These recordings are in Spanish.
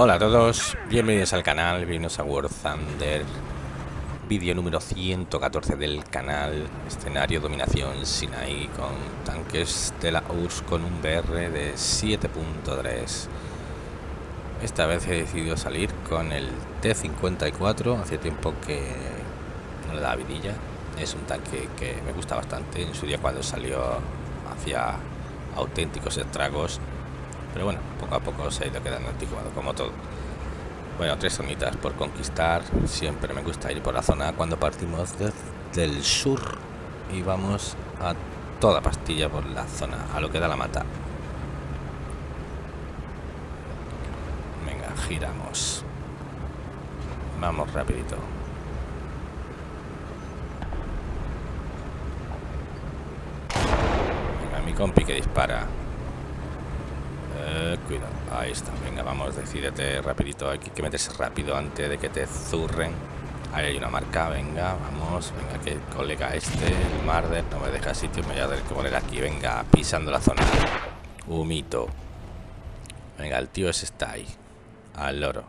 Hola a todos, bienvenidos al canal, bienvenidos a War Thunder. Vídeo número 114 del canal Escenario Dominación Sinai con tanques de la URSS con un BR de 7.3 Esta vez he decidido salir con el T-54 Hace tiempo que no le da vidilla. Es un tanque que me gusta bastante. En su día cuando salió hacía auténticos estragos pero bueno, poco a poco se ha ido quedando anticuado, como todo. Bueno, tres zonitas por conquistar. Siempre me gusta ir por la zona cuando partimos desde el sur y vamos a toda pastilla por la zona, a lo que da la mata. Venga, giramos. Vamos rapidito. Venga, mi compi que dispara. Eh, cuidado, ahí está. Venga, vamos, decídete rapidito. Hay que meterse rápido antes de que te zurren. Ahí hay una marca, venga, vamos. Venga, que colega este, el Marder, no me deja sitio. Me voy a tener que poner aquí, venga, pisando la zona. Humito. Venga, el tío ese está ahí. Al loro.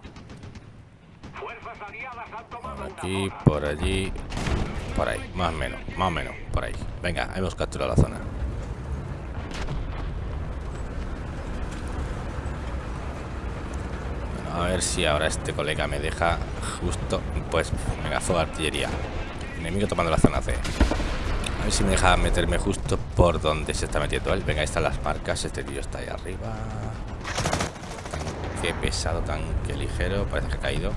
Por aquí, por allí. Por ahí, más o menos, más o menos, por ahí. Venga, hemos capturado la zona. A ver si ahora este colega me deja justo... Pues, venga, fuego artillería. Enemigo tomando la zona C. A ver si me deja meterme justo por donde se está metiendo él. Venga, ahí están las marcas. Este tío está ahí arriba. Tanque pesado, tanque ligero. Parece que ha caído.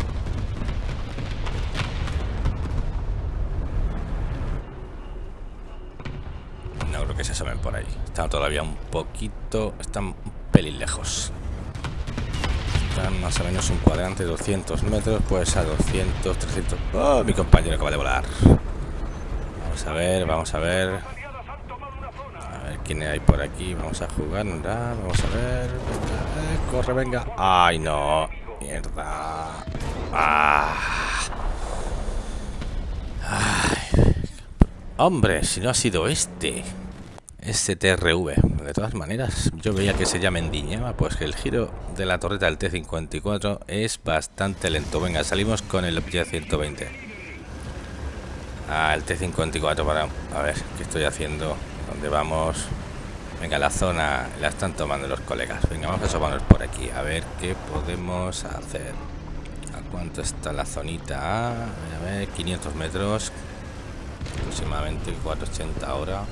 No creo que se asomen por ahí. Están todavía un poquito... Están un pelín lejos más o menos un cuadrante de 200 metros, pues a 200, 300... ¡Oh! Mi compañero acaba de volar. Vamos a ver, vamos a ver. A ver quién hay por aquí. Vamos a jugar, Vamos a ver. Eh, corre, venga. ¡Ay, no! Mierda. ¡Ah! Ay. Hombre, si no ha sido este. STRV. De todas maneras, yo veía que se llama Endiñaba, pues que el giro de la torreta del T-54 es bastante lento. Venga, salimos con el Object 120. Ah, el T-54 para... A ver, ¿qué estoy haciendo? ¿Dónde vamos? Venga, la zona la están tomando los colegas. Venga, vamos a asomarnos por aquí. A ver qué podemos hacer. ¿A cuánto está la zonita? a ver, 500 metros. Aproximadamente 480 ahora.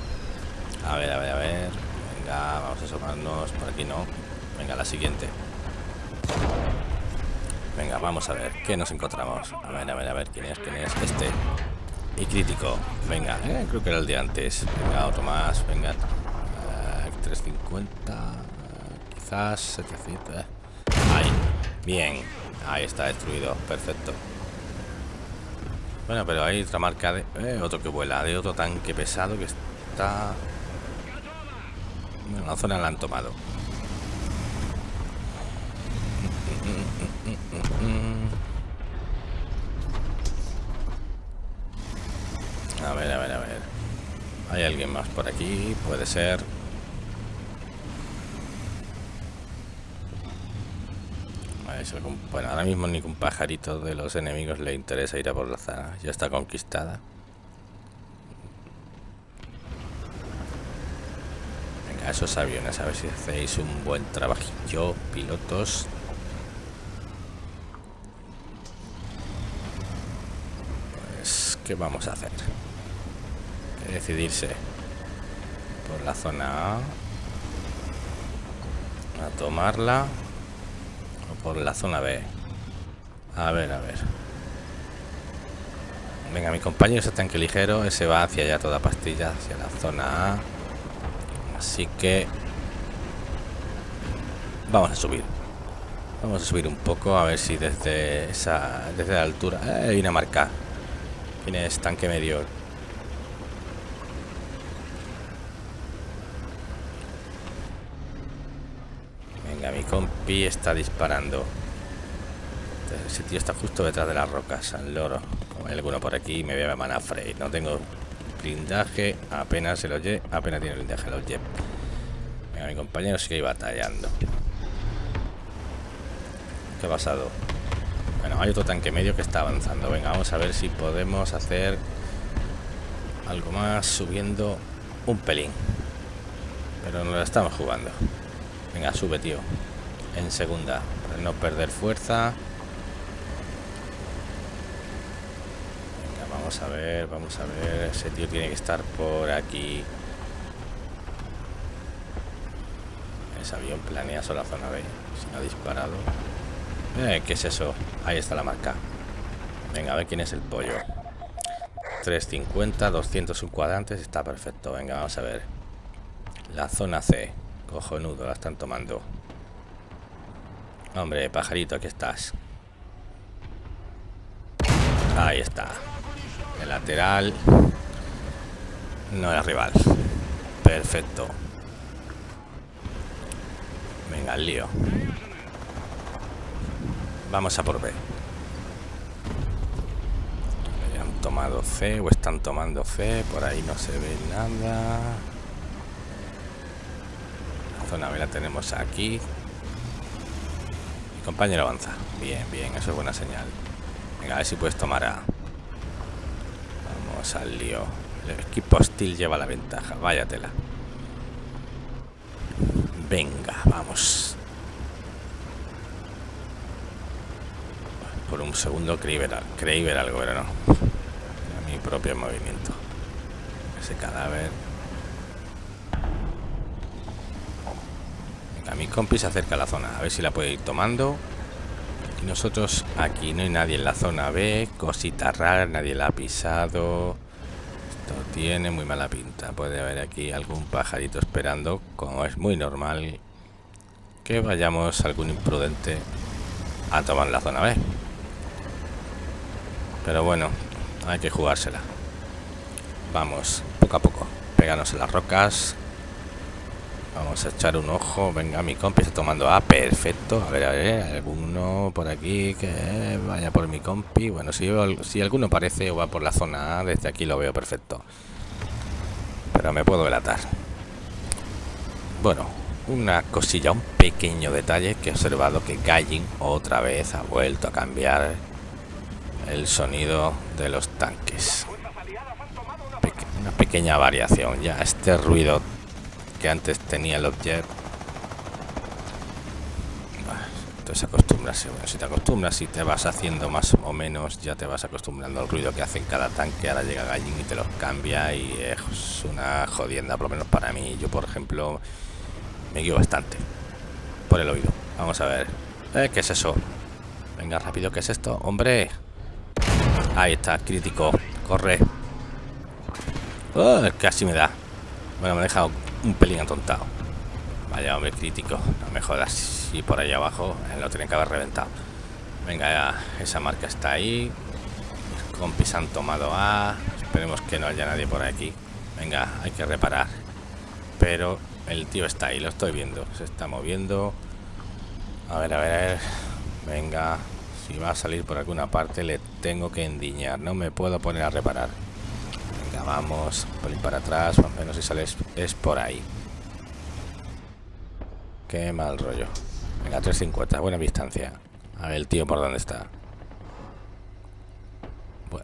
A ver, a ver, a ver. Vamos a asomarnos. Por aquí no. Venga, la siguiente. Venga, vamos a ver. ¿Qué nos encontramos? A ver, a ver, a ver. ¿Quién es? ¿Quién es? Este. Y crítico. Venga, eh, creo que era el de antes. Venga, otro más. Venga. 350. Eh, quizás 700. Eh. Ahí. Bien. Ahí está destruido. Perfecto. Bueno, pero hay otra marca de... otro que vuela. De otro tanque pesado que está la zona la han tomado. A ver, a ver, a ver. Hay alguien más por aquí, puede ser. Bueno, ahora mismo ni un pajarito de los enemigos le interesa ir a por la zona. Ya está conquistada. Esos aviones, a ver si hacéis un buen trabajillo, pilotos. Pues, ¿qué vamos a hacer? decidirse por la zona A, a tomarla, o por la zona B. A ver, a ver. Venga, mi compañero ese tanque ligero, ese va hacia allá toda pastilla, hacia la zona A. Así que vamos a subir. Vamos a subir un poco a ver si desde esa desde la altura eh, hay una marca. ¿Quién es tanque medio? Venga, mi compi está disparando. Ese tío está justo detrás de las rocas, al loro. Hay alguno por aquí, me voy a mana Frey. No tengo Blindaje, apenas se lo lleve, apenas tiene blindaje los lleve. Venga, mi compañero sigue batallando. ¿Qué ha pasado? Bueno, hay otro tanque medio que está avanzando. Venga, vamos a ver si podemos hacer algo más subiendo un pelín. Pero nos la estamos jugando. Venga, sube, tío. En segunda, para no perder fuerza. Venga, vamos a ver, vamos a ver. Ese tío tiene que estar por aquí. Ese avión planea solo la zona B. Si ha disparado. Eh, ¿Qué es eso? Ahí está la marca. Venga, a ver quién es el pollo. 350, 200 cuadrantes. Está perfecto. Venga, vamos a ver. La zona C. Cojonudo, la están tomando. Hombre, pajarito, aquí estás. Ahí está. Lateral. No es rival. Perfecto. Venga, el lío. Vamos a por B. Han tomado C o están tomando C. Por ahí no se ve nada. La zona B la tenemos aquí. Mi compañero avanza. Bien, bien, eso es buena señal. Venga, a ver si puedes tomar A. Vamos. El equipo hostil lleva la ventaja. Váyatela. Venga, vamos. Por un segundo creí ver, ver algo, pero no. Mi propio movimiento. Ese cadáver. Venga, mi compi se acerca la zona. A ver si la puede ir tomando. Y nosotros aquí no hay nadie en la zona B. Cosita rara, nadie la ha pisado. Esto tiene muy mala pinta. Puede haber aquí algún pajarito esperando. Como es muy normal que vayamos algún imprudente a tomar la zona B. Pero bueno, hay que jugársela. Vamos, poco a poco. Péganos en las rocas. Vamos a echar un ojo. Venga, mi compi está tomando A. Perfecto. A ver, a ver. Alguno por aquí que vaya por mi compi. Bueno, si, si alguno parece o va por la zona A, desde aquí lo veo perfecto. Pero me puedo delatar. Bueno, una cosilla, un pequeño detalle que he observado que Gallin otra vez ha vuelto a cambiar el sonido de los tanques. una pequeña variación. Ya este ruido que antes tenía el objeto. Entonces acostumbrarse. Bueno, si te acostumbras y te vas haciendo más o menos, ya te vas acostumbrando al ruido que hace en cada tanque. Ahora llega Gallin y te los cambia y es una jodienda, por lo menos para mí. Yo, por ejemplo, me guío bastante por el oído. Vamos a ver. Eh, ¿Qué es eso? Venga, rápido, ¿qué es esto? ¡Hombre! Ahí está, crítico. Corre. Oh, casi me da. Bueno, me ha dejado un pelín atontado. Vaya, hombre, crítico. No me jodas. Y por ahí abajo lo tienen que haber reventado. Venga, esa marca está ahí. Compis han tomado A. Esperemos que no haya nadie por aquí. Venga, hay que reparar. Pero el tío está ahí, lo estoy viendo. Se está moviendo. A ver, a ver, a ver. Venga, si va a salir por alguna parte le tengo que endiñar. No me puedo poner a reparar. Vamos. Por ir para atrás. Más o menos si sale es, por ahí. Qué mal rollo. Venga, 350. Buena distancia. A ver el tío por dónde está.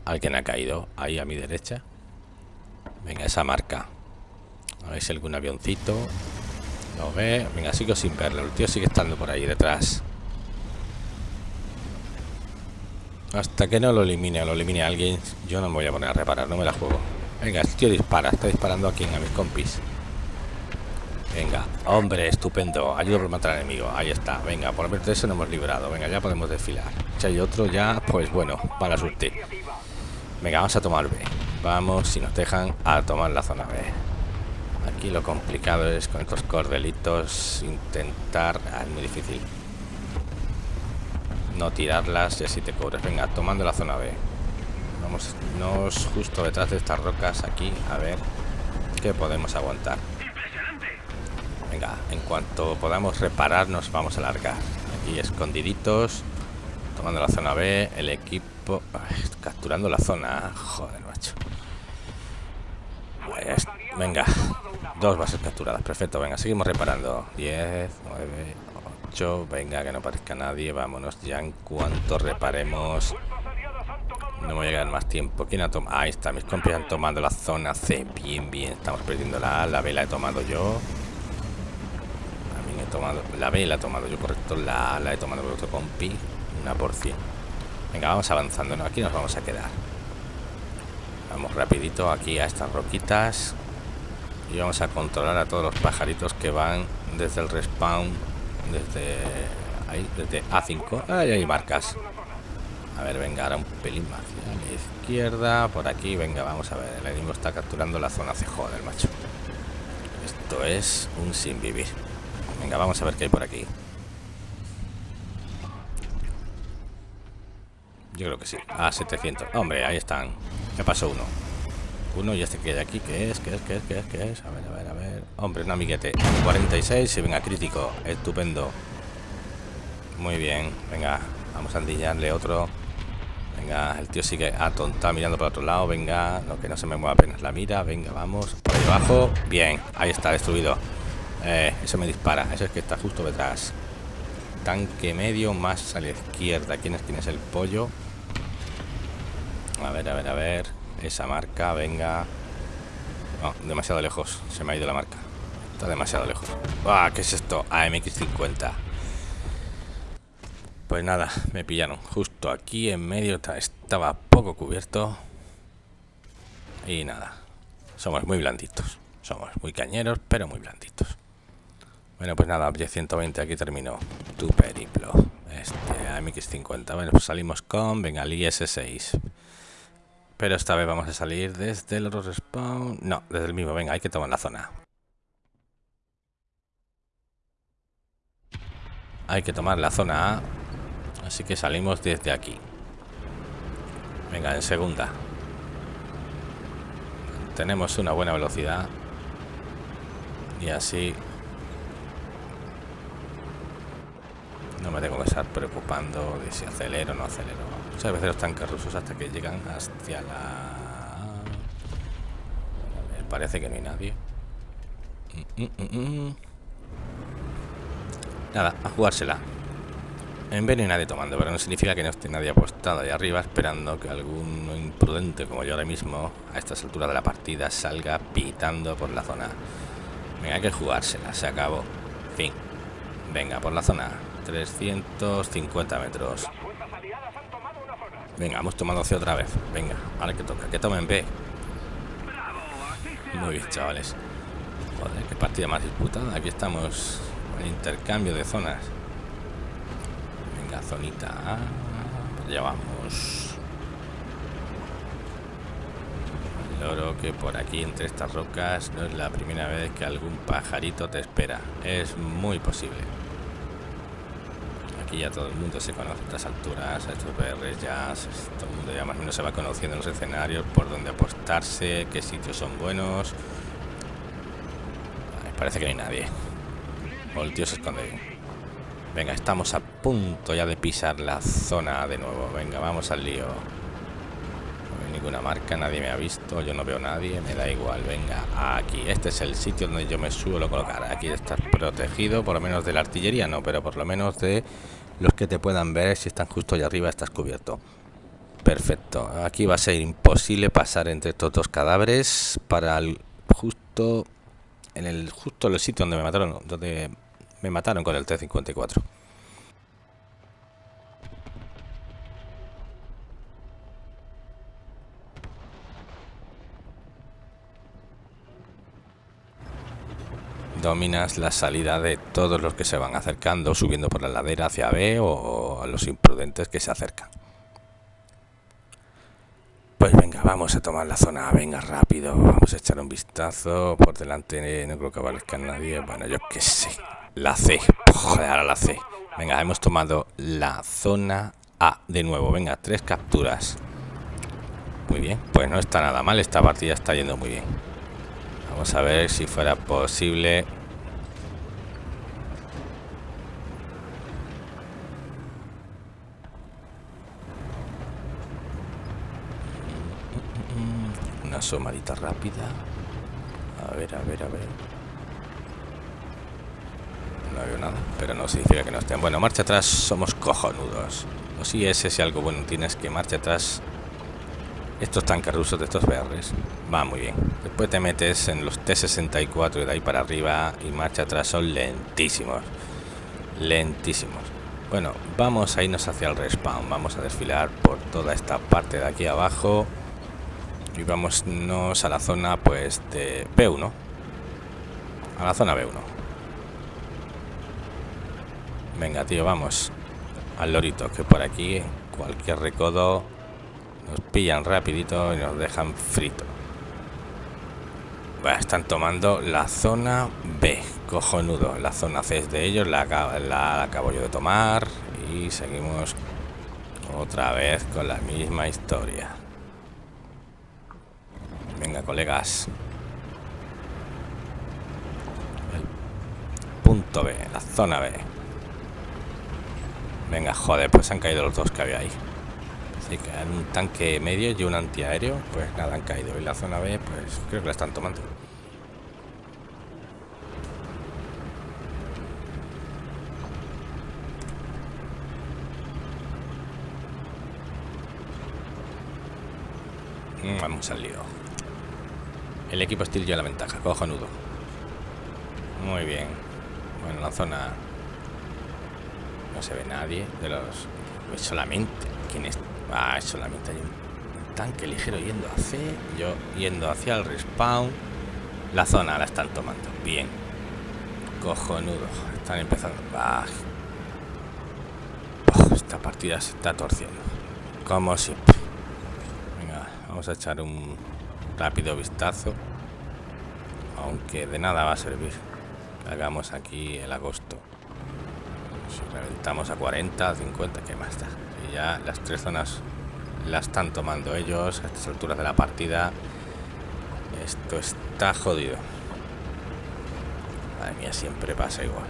alguien ha caído ahí a mi derecha. Venga, esa marca. A ver si algún avioncito. Lo ve. Venga, sigo sin verlo. El tío sigue estando por ahí detrás. Hasta que no lo elimine o lo elimine alguien, yo no me voy a poner a reparar, no me la juego. Venga, el tío dispara, está disparando aquí a mis compis. Venga, hombre, estupendo. Ayudo por matar al enemigo. Ahí está. Venga, por lo de eso nos hemos librado. Venga, ya podemos desfilar. Si hay otro ya, pues bueno, para suerte. Venga, vamos a tomar B. Vamos, si nos dejan, a tomar la zona B. Aquí lo complicado es con estos cordelitos intentar... Ah, es muy difícil no tirarlas y así te cubres. Venga, tomando la zona B. Vamos nos justo detrás de estas rocas aquí, a ver qué podemos aguantar. Venga, en cuanto podamos reparar nos vamos a largar. Aquí escondiditos, tomando la zona B, el equipo capturando la zona. Joder, macho. Pues, venga, dos bases capturadas, perfecto. Venga, seguimos reparando. 10, 9, macho. Venga, que no parezca nadie. Vámonos ya en cuanto reparemos. No me voy a quedar más tiempo. ¿Quién ha tomado? Ahí está, mis compis han tomado la zona C. Bien, bien. Estamos perdiendo la A. La B la he tomado yo. También he tomado... La B la he tomado yo, correcto. La A la he tomado por otro compi. Una por cien. Venga, vamos avanzando. ¿no? Aquí nos vamos a quedar. Vamos rapidito aquí a estas roquitas. Y vamos a controlar a todos los pajaritos que van desde el respawn. Desde ahí, desde A5. Ahí hay marcas. A ver, venga, ahora un pelín más hacia la izquierda. Por aquí, venga, vamos a ver. El enemigo está capturando la zona CJ del macho. Esto es un sin vivir. Venga, vamos a ver qué hay por aquí. Yo creo que sí. Ah, 700. Hombre, ahí están. Me pasó uno. Uno y este que hay aquí, ¿qué es? ¿Qué es? ¿Qué es? ¿Qué es? ¿Qué es? A ver, a ver, a ver. Hombre, un amiguete. 46 y venga, crítico. Estupendo. Muy bien. Venga, vamos a andillarle otro. Venga, el tío sigue atontado mirando para otro lado. Venga, no que no se me mueva apenas la mira. Venga, vamos. Por ahí abajo. Bien, ahí está, destruido. Eh, eso me dispara. Eso es que está justo detrás. Tanque medio más a la izquierda. ¿Quién es, quién es el pollo? A ver, a ver, a ver. Esa marca, venga. Demasiado lejos. Se me ha ido la marca. Está demasiado lejos. ¡Ah! ¿Qué es esto? AMX50. Pues nada, me pillaron. Justo aquí en medio estaba poco cubierto. Y nada. Somos muy blanditos. Somos muy cañeros, pero muy blanditos. Bueno, pues nada, 120 aquí terminó tu periplo. Este AMX50. Bueno, pues salimos con, venga, el IS-6. Pero esta vez vamos a salir desde el otro respawn. No, desde el mismo. Venga, hay que tomar la zona. Hay que tomar la zona A. Así que salimos desde aquí. Venga, en segunda. Tenemos una buena velocidad. Y así... No me tengo que estar preocupando de si acelero o no acelero. Muchas veces los tanques rusos hasta que llegan hacia la... parece que no hay nadie. Mm, mm, mm, Nada, a jugársela. En B no hay nadie tomando, pero no significa que no esté nadie apostado ahí arriba esperando que algún imprudente como yo ahora mismo, a estas alturas de la partida, salga pitando por la zona. Venga, hay que jugársela, se acabó. Fin. Venga, por la zona. 350 metros. Venga, hemos tomado C otra vez. Venga, ahora que toca. Que tomen B. Muy bien, chavales. Joder, qué partida más disputada. Aquí estamos en intercambio de zonas. Zonita A. Ya vamos. El oro que por aquí entre estas rocas no es la primera vez que algún pajarito te espera. Es muy posible aquí ya todo el mundo se conoce a estas alturas, a estos BRs ya, todo el mundo ya más o menos se va conociendo los escenarios, por dónde apostarse, qué sitios son buenos. parece que no hay nadie. O el tío se esconde bien. Venga, estamos a punto ya de pisar la zona de nuevo. Venga, vamos al lío. No hay ninguna marca, nadie me ha visto, yo no veo a nadie, me da igual. Venga, aquí. Este es el sitio donde yo me suelo colocar. Aquí está protegido, por lo menos de la artillería, no, pero por lo menos de los que te puedan ver si están justo allá arriba estás cubierto perfecto aquí va a ser imposible pasar entre estos dos cadáveres para el justo en el justo el sitio donde me mataron donde me mataron con el T-54. Dominas la salida de todos los que se van acercando, subiendo por la ladera hacia B o a los imprudentes que se acercan. Pues venga, vamos a tomar la zona, venga rápido, vamos a echar un vistazo, por delante no creo que aparezca nadie, bueno yo qué sé, la C, ahora la C. Venga, hemos tomado la zona A de nuevo, venga, tres capturas. Muy bien, pues no está nada mal, esta partida está yendo muy bien. Vamos a ver si fuera posible. Una somadita rápida. A ver, a ver, a ver. No veo pero no significa que no estén. Bueno, marcha atrás somos cojonudos. O si ese si algo bueno tienes que marcha atrás. Estos tanques rusos de estos verdes va muy bien. Después te metes en los T-64 y de ahí para arriba y marcha atrás son lentísimos. Lentísimos. Bueno, vamos a irnos hacia el respawn. Vamos a desfilar por toda esta parte de aquí abajo. Y vámonos a la zona pues de B1. A la zona B1. Venga, tío, vamos. Al lorito, que por aquí cualquier recodo nos pillan rapidito y nos dejan frito. están tomando la zona B. Cojonudo. La zona C es de ellos. La, la acabo yo de tomar. Y seguimos otra vez con la misma historia. Venga, colegas. Punto B, la zona B. Venga, joder, pues han caído los dos que había ahí. Así que hay un tanque medio y un antiaéreo, pues nada, han caído. Y la zona B, pues creo que la están tomando. Mm, vamos al lío. El equipo Steel lleva la ventaja, cojonudo. Muy bien. Bueno, la zona no se ve nadie de los... Solamente... ¿Quién es? Ah, solamente hay un tanque ligero yendo hacia... Yo yendo hacia el respawn. La zona la están tomando. Bien. Cojonudo. Están empezando. Ah. esta partida se está torciendo. Como siempre. Venga, vamos a echar un rápido vistazo. Aunque de nada va a servir. Hagamos aquí el agosto. Reventamos a 40, 50, ¿qué más da? Y ya las tres zonas las están tomando ellos a estas alturas de la partida. Esto está jodido. Madre mía, siempre pasa igual.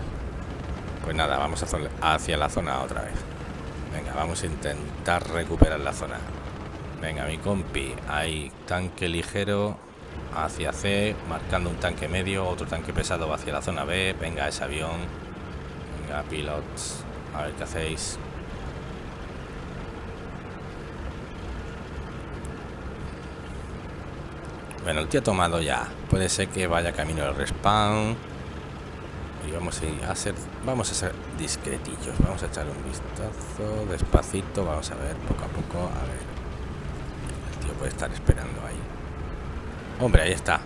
Pues nada, vamos hacia la zona otra vez. Venga, vamos a intentar recuperar la zona. Venga, mi compi. Hay tanque ligero hacia C, marcando un tanque medio, otro tanque pesado hacia la zona B. Venga, ese avión. Venga, pilots. A ver qué hacéis. Bueno, el tío ha tomado ya. Puede ser que vaya camino del respawn. Y vamos a ser. Vamos a ser discretillos. Vamos a echar un vistazo. Despacito. Vamos a ver poco a poco. A ver. El tío puede estar esperando ahí. Hombre, ahí está.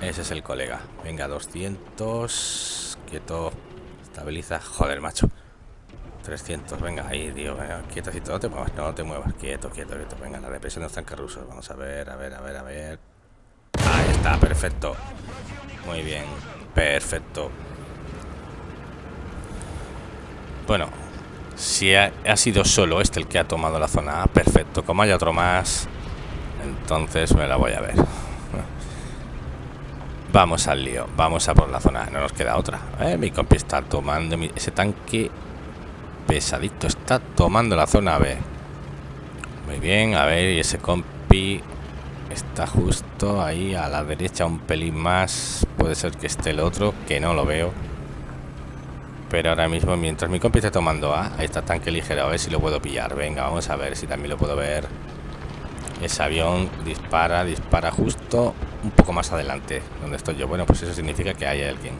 Ese es el colega. Venga, 200. Quieto. Estabiliza. Joder, macho. 300. Venga, ahí, tío. Venga, quietecito. No te muevas. No te muevas. Quieto, quieto, quieto. Venga, la represión de los tanques rusos. Vamos a ver, a ver, a ver, a ver. Ahí está, perfecto. Muy bien. Perfecto. Bueno, si ha, ha, sido solo este el que ha tomado la zona A, perfecto. Como haya otro más, entonces me la voy a ver. Vamos al lío, vamos a por la zona, no nos queda otra. Eh, mi compi está tomando, ese tanque pesadito está tomando la zona B. Muy bien, a ver, y ese compi está justo ahí a la derecha, un pelín más. Puede ser que esté el otro, que no lo veo. Pero ahora mismo, mientras mi compi está tomando A, ahí está tanque ligero, a ver si lo puedo pillar. Venga, vamos a ver si también lo puedo ver. Ese avión dispara, dispara justo un poco más adelante donde estoy yo. Bueno, pues eso significa que hay alguien.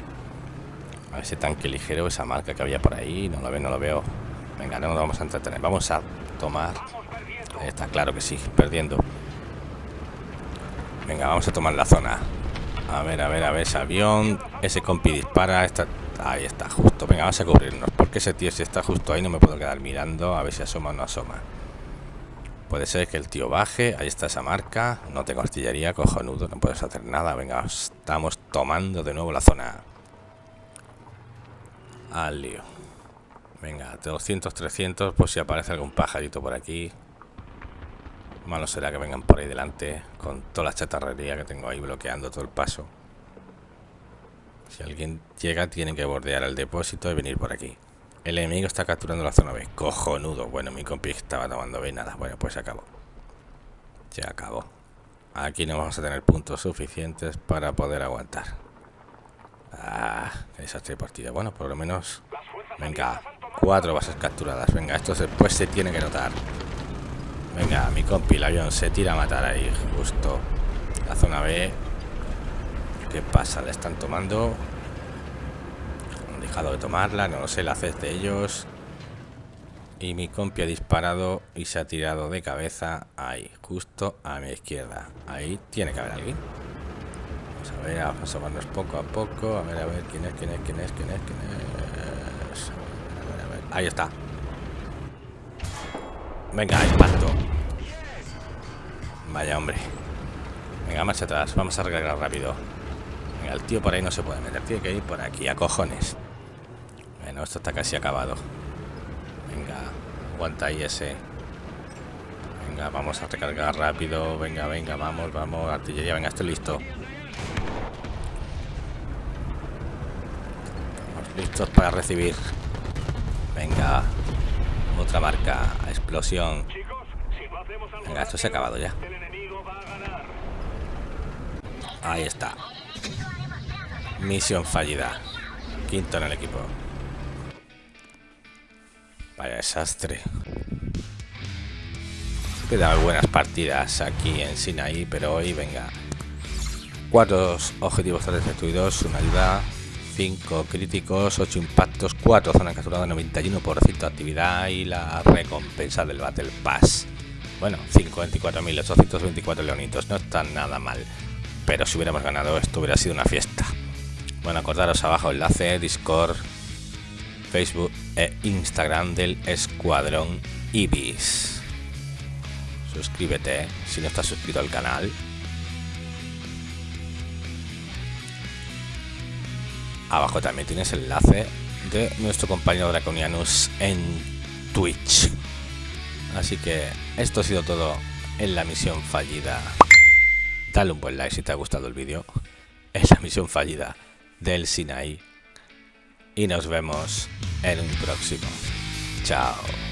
A ese tanque ligero, esa marca que había por ahí, no lo veo, no lo veo. Venga, no nos vamos a entretener. Vamos a tomar. está claro que sí, perdiendo. Venga, vamos a tomar la zona. A ver, a ver, a ver, ese avión. Ese compi dispara. Está... Ahí está, justo. Venga, vamos a cubrirnos. Porque ese tío si está justo ahí no me puedo quedar mirando a ver si asoma o no asoma. Puede ser que el tío baje. Ahí está esa marca. No tengo artillería, cojonudo. No puedes hacer nada. Venga, estamos tomando de nuevo la zona. Al lío. Venga, 200, 300. Pues si aparece algún pajarito por aquí. Malo será que vengan por ahí delante. Con toda la chatarrería que tengo ahí bloqueando todo el paso. Si alguien llega, tienen que bordear el depósito y venir por aquí. El enemigo está capturando la zona B. Cojonudo. Bueno, mi compi estaba tomando B. Nada. Bueno, pues se acabó. Se acabó. Aquí no vamos a tener puntos suficientes para poder aguantar. Ah, desastre de. Bueno, por lo menos... Venga, cuatro bases capturadas. Venga, esto después se tiene que notar. Venga, mi compi, el avión se tira a matar ahí, justo. La zona B. ¿Qué pasa? ¿Le están tomando? Dejado de tomarla, no sé, la haces de ellos. Y mi compi ha disparado y se ha tirado de cabeza ahí, justo a mi izquierda. Ahí tiene que haber alguien. Vamos a ver, vamos a asomarnos poco a poco. A ver, a ver, quién es, quién es, quién es, quién es, quién es. A ver, a ver, Ahí está. Venga, impacto. Vaya, hombre. Venga, marcha atrás. Vamos a recargar rápido. Venga, el tío por ahí no se puede meter. Tiene que ir por aquí, a cojones. Esto está casi acabado. Venga, aguanta ahí ese. Venga, vamos a recargar rápido. Venga, venga, vamos, vamos. Artillería, venga, estoy listo. Estamos listos para recibir. Venga, otra marca. Explosión. Venga, esto se ha acabado ya. Ahí está. Misión fallida. Quinto en el equipo. Vaya desastre. Quedan buenas partidas aquí en Sinaí, pero hoy venga. Cuatro objetivos destruidos, una ayuda, cinco críticos, ocho impactos, cuatro zonas capturadas, 91% de actividad y la recompensa del Battle Pass. Bueno, 54.824 leonitos, no está nada mal. Pero si hubiéramos ganado esto hubiera sido una fiesta. Bueno, acordaros abajo enlace, Discord, Facebook e Instagram del Escuadrón Ibis. Suscríbete si no estás suscrito al canal. Abajo también tienes el enlace de nuestro compañero Draconianus en Twitch. Así que esto ha sido todo en la misión fallida. Dale un buen like si te ha gustado el vídeo. Es la misión fallida del Sinai y nos vemos en un próximo. Chao.